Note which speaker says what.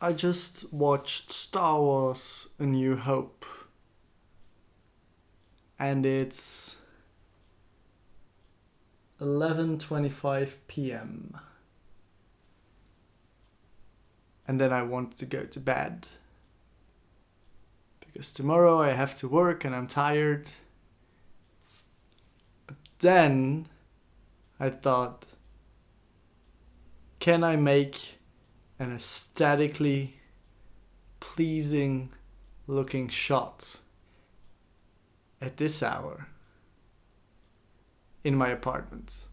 Speaker 1: I just watched Star Wars A New Hope. And it's 11:25 p.m. And then I want to go to bed. Because tomorrow I have to work and I'm tired. But then I thought can I make an aesthetically pleasing looking shot at this hour in my apartment?